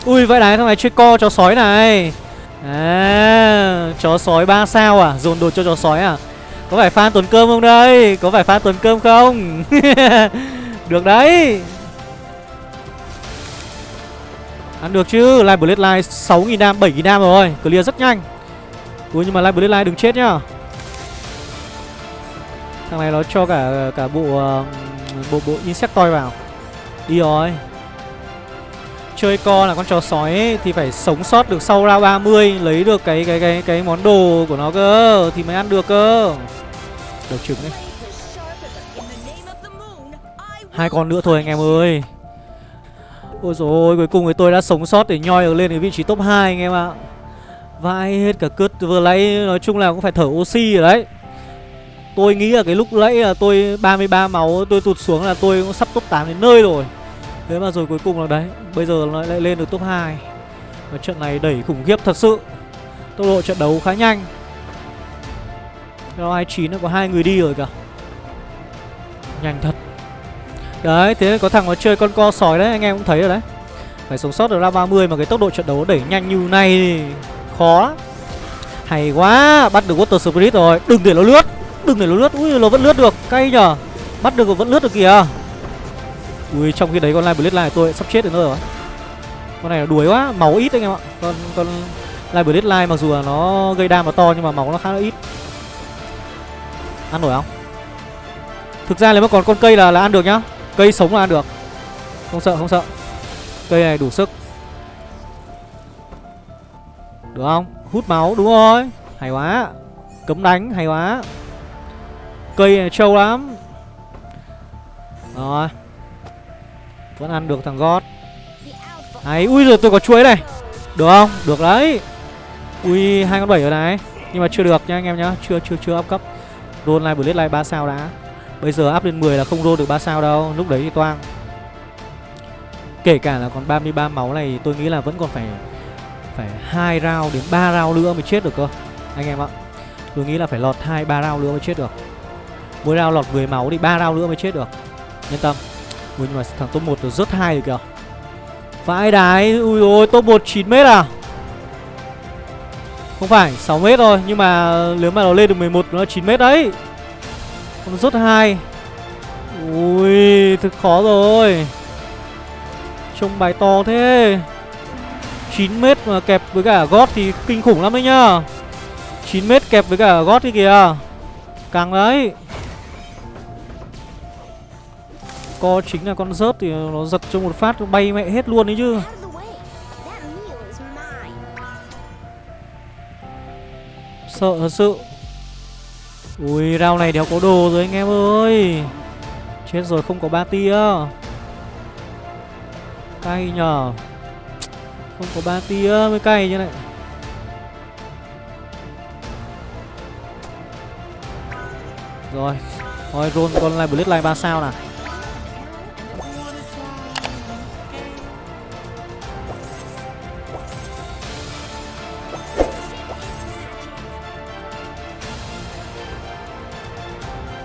Ui vậy này thằng này chơi co chó sói này. À Chó sói 3 sao à? Dồn đồ cho chó sói à? Có phải fan tuần cơm không đây? Có phải fan tuần cơm không? [laughs] Được đấy. Ăn được chứ? Live Blade Live 6.000 đam 7.000 đam rồi. Clear rất nhanh. Ui nhưng mà Live Blade Live đừng chết nhá. Thằng này nó cho cả cả bộ uh, bộ bộ toy vào. Đi rồi chơi co là con chó sói ấy, thì phải sống sót được sau round 30 lấy được cái cái cái cái món đồ của nó cơ thì mới ăn được cơ. Đầu trứng đấy. Hai con nữa thôi anh em ơi. Ôi rồi ôi cuối cùng thì tôi đã sống sót để nhoi được lên ở vị trí top 2 anh em ạ. vãi hết cả cướp vừa lấy nói chung là cũng phải thở oxy rồi đấy. Tôi nghĩ là cái lúc nãy là tôi 33 máu tôi tụt xuống là tôi cũng sắp top 8 đến nơi rồi. Thế mà rồi cuối cùng là đấy Bây giờ nó lại lên được top 2 Và trận này đẩy khủng khiếp thật sự. Tốc độ trận đấu khá nhanh. Round 29 nó có hai người đi rồi kìa. Nhanh thật. Đấy, thế có thằng nó chơi con co sói đấy, anh em cũng thấy rồi đấy. Phải sống sót được ra 30 mà cái tốc độ trận đấu đẩy nhanh như này thì khó lắm. Hay quá, bắt được Water Spirit rồi. Đừng để nó lướt, đừng để nó lướt. Ui, nó vẫn lướt được, cay nhờ. Bắt được vẫn lướt được kìa. Ui, trong khi đấy con Live Blade này tôi sắp chết đến nơi rồi. Con này nó đuối quá, máu ít anh em ạ. Con, con Live Blade Live mặc dù là nó gây đam nó to nhưng mà máu nó khá là ít. Ăn nổi không? Thực ra nếu mà còn con cây là là ăn được nhá. Cây sống là ăn được. Không sợ không sợ. Cây này đủ sức. Được không? Hút máu đúng rồi. Hay quá. Cấm đánh hay quá. Cây này trâu lắm. Rồi. Vẫn ăn được thằng gót Hay Ui rồi tôi có chuối này Được không? Được đấy. Ui, hai con bảy rồi này. Nhưng mà chưa được nha anh em nhá. Chưa chưa chưa up cấp. Roll lại Blade lại 3 sao đã. Bây giờ up lên 10 là không roll được 3 sao đâu. Lúc đấy thì toang. Kể cả là còn 33 máu này, tôi nghĩ là vẫn còn phải phải hai round đến 3 round nữa mới chết được cơ. Anh em ạ. Tôi nghĩ là phải lọt 2 3 round nữa mới chết được. Mỗi round lọt 10 máu thì 3 round nữa mới chết được. Yên tâm. Ui nhưng mà thằng top 1 rớt hai rồi kìa. Vãi đái, Ui ôi top 1 9m à? Không phải 6m thôi, Nhưng mà nếu mà nó lên được 11 nó là 9m đấy. Còn rớt hai Ui thực khó rồi. Trông bài to thế. 9m mà kẹp với cả gót thì kinh khủng lắm đấy nhá. 9m kẹp với cả gót thì kìa. Càng đấy. Co chính là con rớt thì nó giật cho một phát bay mẹ hết luôn đấy chứ. Sợ thật sự. Ui rau này đéo có đồ rồi anh em ơi. Chết rồi không có ba tia. Cay nhờ. Không có ba tia mới cay như này Rồi. Thôi roll con lại Blitz Line 3 sao nào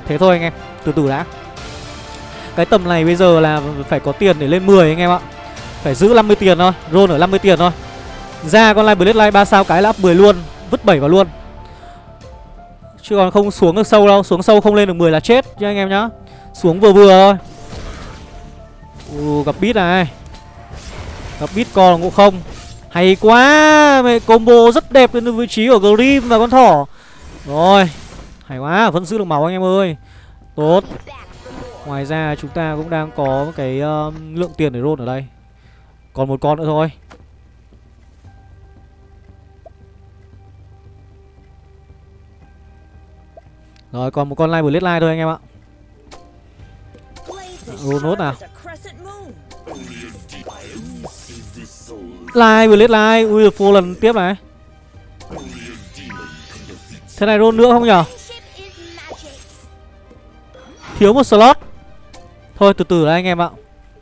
Thế thôi anh em Từ từ đã. Cái tầm này bây giờ là phải có tiền để lên 10 anh em ạ. Phải giữ 50 tiền thôi Roll ở 50 tiền thôi. Ra con Live Blade Live 3 sao cái là up 10 luôn Vứt 7 vào luôn. Chứ còn không xuống được sâu đâu Xuống sâu không lên được 10 là chết nha anh em nhá. Xuống vừa vừa thôi. Ồ, gặp bít này. Gặp bít con ngộ không. Hay quá Mẹ combo rất đẹp đến vị trí của Grim và con thỏ. Rồi hay quá, vẫn giữ được máu anh em ơi. Tốt. Ngoài ra chúng ta cũng đang có cái uh, lượng tiền để roll ở đây. Còn một con nữa thôi. Rồi còn một con live blade live thôi anh em ạ. Roll nốt nào. Live blade live Ui được full lần tiếp này. Thế này roll nữa không nhở? Thiếu một slot. Thôi, từ từ đấy anh em ạ.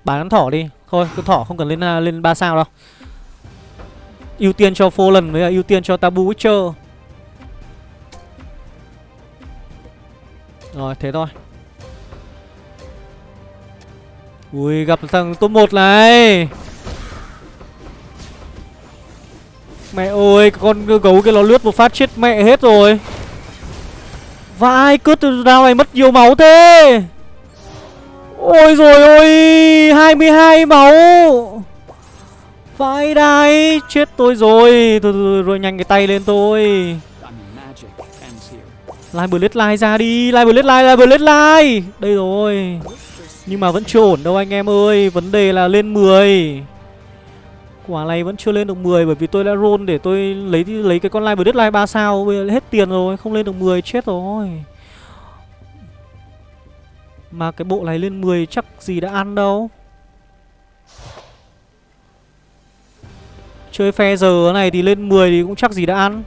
Bán con thỏ đi. Thôi, con thỏ không cần lên à, lên 3 sao đâu. Ưu tiên cho Fallen với à, ưu tiên cho Tabu Witcher. Rồi, thế thôi. Ui, gặp thằng top 1 này. Mẹ ơi, con gấu kia nó lướt một phát chết mẹ hết rồi. Vãi cướp từ đao này mất nhiều máu thế? Ôi rồi ôi 22 máu. Vãi đai Chết tôi rồi. Thôi, thôi rồi nhanh cái tay lên tôi. Lai bờ lai ra đi Lai bờ lai lai bờ lai Đây rồi. Nhưng mà vẫn chưa ổn đâu anh em ơi Vấn đề là lên 10 Quả này vẫn chưa lên được 10 bởi vì tôi đã roll để tôi lấy lấy cái con live deadline 3 sao bây giờ hết tiền rồi, không lên được 10 chết rồi. Mà cái bộ này lên 10 chắc gì đã ăn đâu. Chơi phe giờ này thì lên 10 thì cũng chắc gì đã ăn.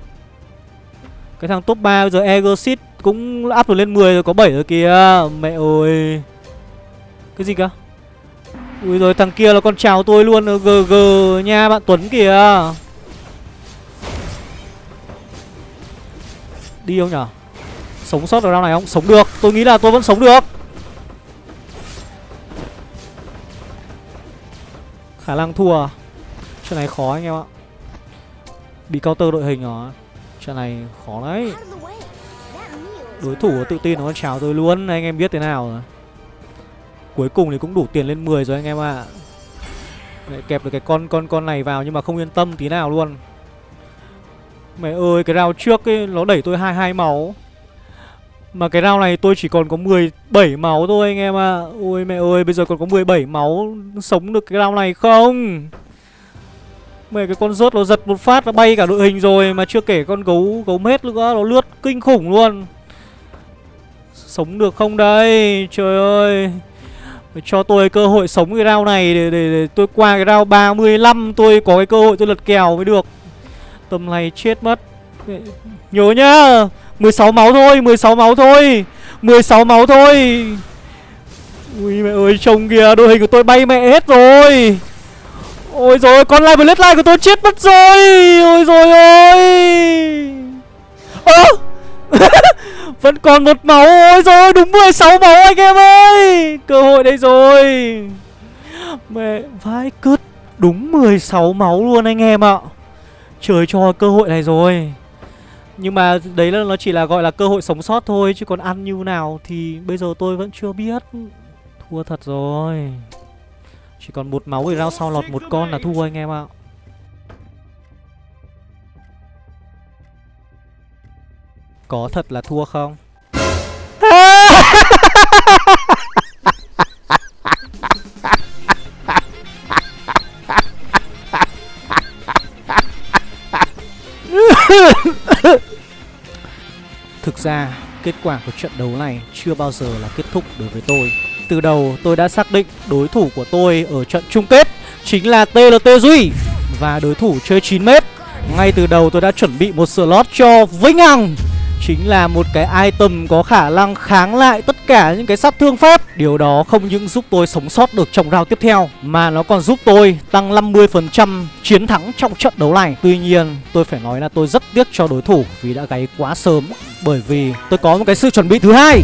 Cái thằng top 3 bây giờ Egosit cũng up được lên 10 rồi có 7 rồi kìa. Mẹ ơi. Cái gì cơ? Ui rồi thằng kia là con chào tôi luôn GG nha bạn Tuấn kìa. Đi không nhở? Sống sót ở round này không? Sống được Tôi nghĩ là tôi vẫn sống được. Khả năng thua. Trận này khó anh em ạ. Bị counter đội hình rồi Trận này khó đấy. Đối thủ tự tin nó chào tôi luôn Anh em biết thế nào rồi Cuối cùng thì cũng đủ tiền lên 10 rồi anh em ạ. À. Kẹp được cái con con con này vào nhưng mà không yên tâm tí nào luôn. Mẹ ơi, cái round trước ấy, Nó đẩy tôi 22 máu. Mà cái round này tôi chỉ còn có 17 máu thôi anh em ạ. À. Ôi mẹ ơi, bây giờ còn có 17 máu Sống được cái round này không? Mẹ, cái con rớt nó giật một phát Nó bay cả đội hình rồi Mà chưa kể con gấu gấu mết nữa, Nó lướt kinh khủng luôn. Sống được không đây? Trời ơi. Cho tôi cơ hội sống cái round này để, để, để tôi qua cái round 35 Tôi có cái cơ hội tôi lật kèo mới được. Tầm này chết mất. Nhớ nhá 16 máu thôi 16 máu thôi 16 máu thôi. Ui mẹ ơi trông kìa Đội hình của tôi bay mẹ hết rồi. Ôi rồi con live line của tôi chết mất rồi. Ôi rồi ôi. Ơ! [laughs] Vẫn còn một máu. Ôi rồi đúng 16 máu anh em ơi. Cơ hội đây rồi. Mẹ vãi cứt. Đúng 16 máu luôn anh em ạ. Trời cho cơ hội này rồi. Nhưng mà đấy là, nó chỉ là gọi là cơ hội sống sót thôi, Chứ còn ăn như nào thì bây giờ tôi vẫn chưa biết. Thua thật rồi. Chỉ còn một máu thì rao sau lọt một con là thua anh em ạ. Có thật là thua không? [laughs] Thực ra, kết quả của trận đấu này chưa bao giờ là kết thúc đối với tôi. Từ đầu tôi đã xác định đối thủ của tôi ở trận chung kết chính là TLT Duy và đối thủ chơi 9m. Ngay từ đầu tôi đã chuẩn bị một slot cho Vĩnh Hằng chính là một cái item có khả năng kháng lại tất cả những cái sát thương phép. Điều đó không những giúp tôi sống sót được trong round tiếp theo, Mà nó còn giúp tôi tăng 50% chiến thắng trong trận đấu này. Tuy nhiên, tôi phải nói là tôi rất tiếc cho đối thủ vì đã gáy quá sớm, Bởi vì tôi có một cái sự chuẩn bị thứ hai.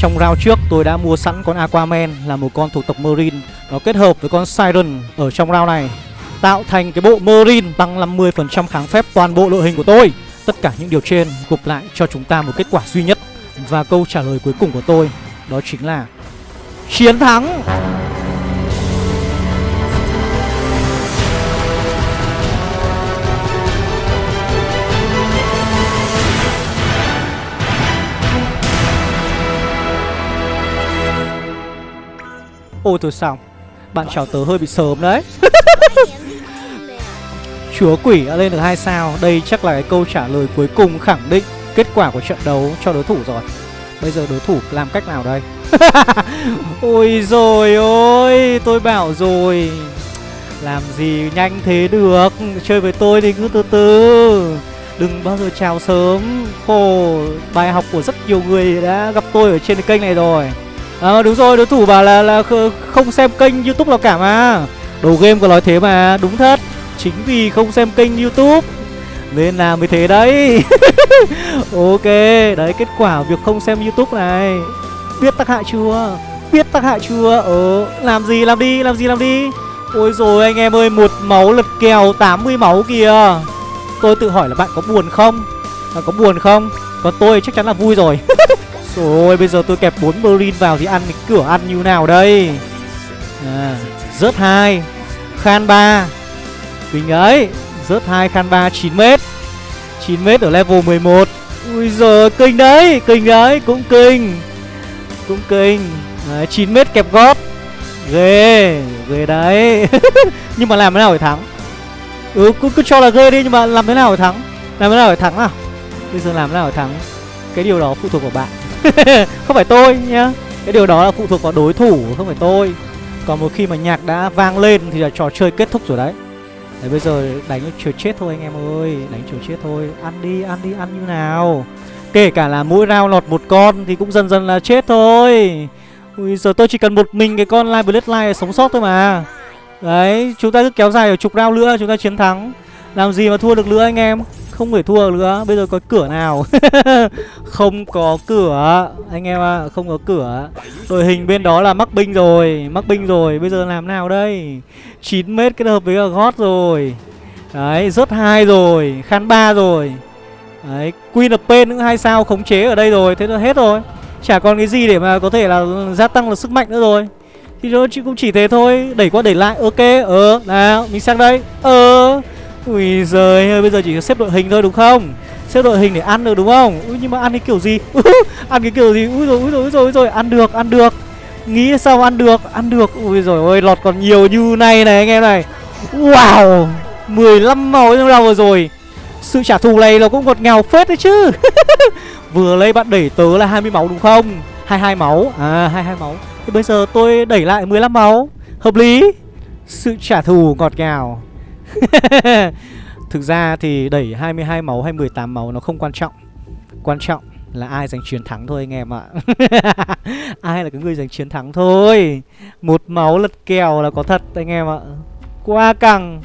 Trong round trước, tôi đã mua sẵn con Aquaman là một con thuộc tộc Marine. Nó kết hợp với con Siren ở trong round này, Tạo thành cái bộ Marine tăng 50% kháng phép toàn bộ đội hình của tôi. Tất cả những điều trên, gộp lại cho chúng ta một kết quả duy nhất Và câu trả lời cuối cùng của tôi, Đó chính là Chiến thắng! Ôi thôi xong Bạn chào tớ hơi bị sớm đấy. [laughs] Chúa quỷ đã lên được hai sao, Đây chắc là cái câu trả lời cuối cùng khẳng định Kết quả của trận đấu cho đối thủ rồi. Bây giờ đối thủ làm cách nào đây? [laughs] Ôi rồi ôi, Tôi bảo rồi. Làm gì nhanh thế được? Chơi với tôi thì cứ từ từ. Đừng bao giờ chào sớm. Khổ, Bài học của rất nhiều người đã gặp tôi ở trên kênh này rồi. À đúng rồi, đối thủ bảo là là không xem kênh youtube nào cả mà. Đồ game có nói thế mà, Đúng thật. Chính vì không xem kênh youtube. Nên là mới thế đấy. [laughs] Ok Đấy kết quả việc không xem youtube này. Biết tác hại chưa? Biết tác hại chưa? Ờ Làm gì làm đi Làm gì làm đi. Ôi rồi anh em ơi Một máu lật kèo 80 máu kìa. Tôi tự hỏi là bạn có buồn không? Bạn có buồn không? Còn tôi chắc chắn là vui rồi. [laughs] Rồi bây giờ tôi kẹp 4 Marine vào thì ăn cái cửa ăn như nào đây? À, Rớt hai Khan 3 Kinh ấy Rớt hai Khan 3 9m 9m ở level 11 Ui giời kinh đấy Kinh đấy cũng kinh. Cũng kinh. Đấy, 9m kẹp gót Ghê Ghê đấy. [laughs] Nhưng mà làm thế nào để thắng? Ừ cứ, cứ cho là ghê đi nhưng mà làm thế nào để thắng? Làm thế nào để thắng nào? Bây giờ làm thế nào để thắng? Cái điều đó phụ thuộc vào bạn. [laughs] Không phải tôi nhá. Cái điều đó là phụ thuộc vào đối thủ không phải tôi. Còn một khi mà nhạc đã vang lên Thì là trò chơi kết thúc rồi đấy. Đấy bây giờ đánh chiều chết thôi anh em ơi. Đánh chiều chết thôi. Ăn đi, ăn đi, ăn như nào. Kể cả là mỗi round lọt một con Thì cũng dần dần là chết thôi. Ui giờ tôi chỉ cần một mình cái con Live Bloodline sống sót thôi mà. Đấy, chúng ta cứ kéo dài ở chục round nữa Chúng ta chiến thắng. Làm gì mà thua được nữa anh em? Không thể thua nữa. Bây giờ có cửa nào? [laughs] Không có cửa. Anh em ạ à, Không có cửa. Đội hình bên đó là mắc binh rồi Mắc binh rồi. Bây giờ làm nào đây? 9 mét kết hợp với cả gót rồi. Đấy rớt hai rồi Khan ba rồi. Đấy Queen of Pain những hai sao khống chế ở đây rồi Thế là hết rồi. Chả còn cái gì để mà có thể là gia tăng là sức mạnh nữa rồi. Thì nó chỉ cũng chỉ thế thôi Đẩy qua đẩy lại Ok Ờ Nào Mình sang đây Ờ. Ui giời ơi Bây giờ chỉ xếp đội hình thôi đúng không? Xếp đội hình để ăn được đúng không? Ui nhưng mà ăn cái kiểu gì? [laughs] Ăn cái kiểu gì? Ui rồi ui rồi ui rồi, ui rồi. Ăn được ăn được. Nghĩ sao ăn được? Ăn được. Ui rồi ôi lọt còn nhiều như này này anh em này. Wow! 15 màu trong đầu rồi Sự trả thù này nó cũng ngọt ngào phết đấy chứ. [laughs] Vừa lấy bạn đẩy tớ là 20 máu đúng không? 22 máu. À 22 máu. Thì bây giờ tôi đẩy lại 15 máu. Hợp lý. Sự trả thù ngọt ngào. [laughs] Thực ra thì đẩy 22 máu hay 18 máu nó không quan trọng. Quan trọng là ai giành chiến thắng thôi anh em ạ. [laughs] Ai là cái người giành chiến thắng thôi. Một máu lật kèo là có thật anh em ạ. Quá căng,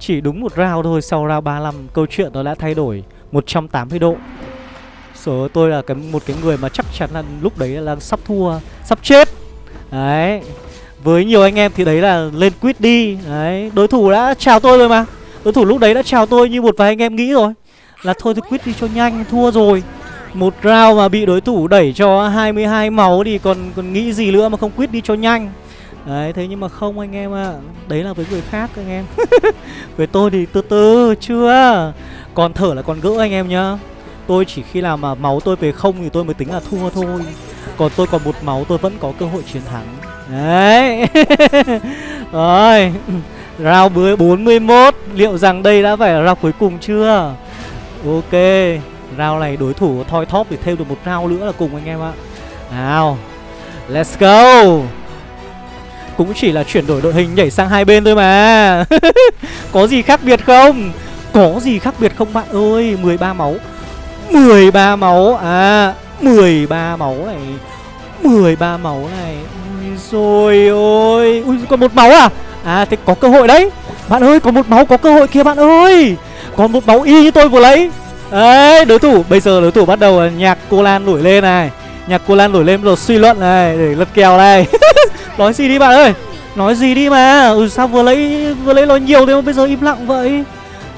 Chỉ đúng một round thôi, Sau round 35 câu chuyện nó đã thay đổi 180 độ. Số tôi là cái, một cái người mà chắc chắn là lúc đấy là sắp thua, Sắp chết. Đấy, Với nhiều anh em thì đấy là lên quýt đi. Đấy, Đối thủ đã chào tôi rồi mà. Đối thủ lúc đấy đã chào tôi như một vài anh em nghĩ rồi. Là thôi thì quýt đi cho nhanh, Thua rồi. Một round mà bị đối thủ đẩy cho 22 máu Thì còn còn nghĩ gì nữa mà không quyết đi cho nhanh. Đấy, thế nhưng mà không anh em ạ. À. Đấy là với người khác anh em. [laughs] Với tôi thì từ từ, chưa. Còn thở là còn gỡ anh em nhá. Tôi chỉ khi nào mà máu tôi về không thì tôi mới tính là thua thôi. Còn tôi còn một máu, tôi vẫn có cơ hội chiến thắng. Đấy. [laughs] Rồi. Round 41 Liệu rằng đây đã phải là round cuối cùng chưa? Ok. Round này đối thủ thoi thóp thì thêm được một round nữa là cùng anh em ạ. Nào, Let's go. Cũng chỉ là chuyển đổi đội hình nhảy sang hai bên thôi mà. [laughs] Có gì khác biệt không? Có gì khác biệt không bạn ơi? 13 máu. 13 máu. À 13 máu này. 13 máu này. Ui rồi ôi. Ui, còn một máu à? À thế có cơ hội đấy. Bạn ơi, có một máu, có cơ hội kia bạn ơi. Còn một máu y như tôi vừa lấy. Đấy đối thủ. Bây giờ đối thủ bắt đầu nhạc cô Lan nổi lên này. Nhạc cô Lan nổi lên rồi suy luận này Để lật kèo này. Nói gì đi bạn ơi? Nói gì đi mà. Ừ, Sao vừa lấy vừa lấy nói nhiều thế mà bây giờ im lặng vậy?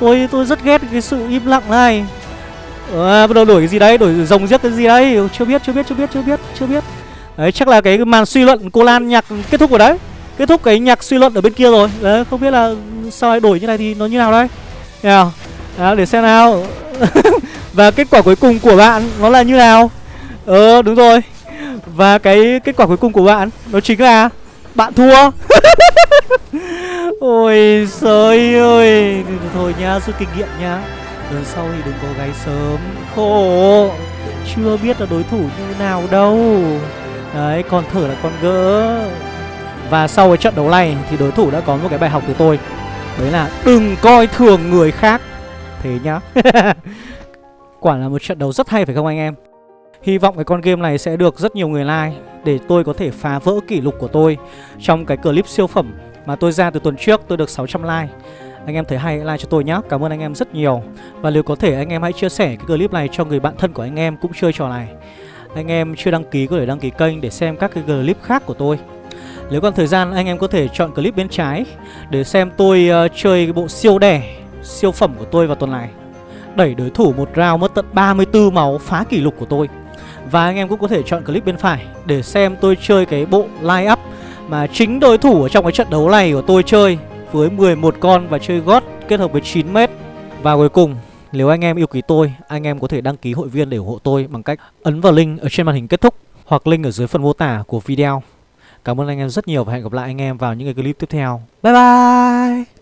Tôi tôi rất ghét cái sự im lặng này. À, bắt đầu đổi cái gì đấy? Đổi rồng giết cái gì đấy? Chưa biết chưa biết chưa biết chưa biết chưa biết. Đấy chắc là cái màn suy luận cô lan nhạc kết thúc rồi đấy. Kết thúc cái nhạc suy luận ở bên kia rồi. Đấy không biết là sao lại đổi như này thì nó như nào đây? Nào đó, để xem nào. [laughs] Và kết quả cuối cùng của bạn nó là như nào? Ờ đúng rồi. Và cái kết quả cuối cùng của bạn nó chính là bạn thua. [laughs] Ôi trời ơi. Thôi nha rút kinh nghiệm nha. Lần sau thì đừng có gáy sớm. Khổ. Chưa biết là đối thủ như nào đâu. Đấy còn thở là con gỡ. Và sau cái trận đấu này Thì đối thủ đã có một cái bài học từ tôi. Đấy là đừng coi thường người khác. Thế nhá. [laughs] Quả là một trận đấu rất hay phải không anh em? Hy vọng cái con game này sẽ được rất nhiều người like Để tôi có thể phá vỡ kỷ lục của tôi Trong cái clip siêu phẩm mà tôi ra từ tuần trước tôi được 600 like. Anh em thấy hay like cho tôi nhé Cảm ơn anh em rất nhiều. Và nếu có thể anh em hãy chia sẻ cái clip này cho người bạn thân của anh em cũng chơi trò này. Anh em chưa đăng ký có thể đăng ký kênh để xem các cái clip khác của tôi. Nếu còn thời gian anh em có thể chọn clip bên trái Để xem tôi uh, chơi cái bộ siêu đẻ. Siêu phẩm của tôi vào tuần này Đẩy đối thủ một round mất tận 34 máu phá kỷ lục của tôi Và anh em cũng có thể chọn clip bên phải Để xem tôi chơi cái bộ line up Mà chính đối thủ ở trong cái trận đấu này của tôi chơi với 11 con và chơi gót kết hợp với 9 mét. Và cuối cùng, nếu anh em yêu quý tôi, anh em có thể đăng ký hội viên để ủng hộ tôi bằng cách ấn vào link ở trên màn hình kết thúc hoặc link ở dưới phần mô tả của video. Cảm ơn anh em rất nhiều và hẹn gặp lại anh em vào những cái clip tiếp theo. Bye bye!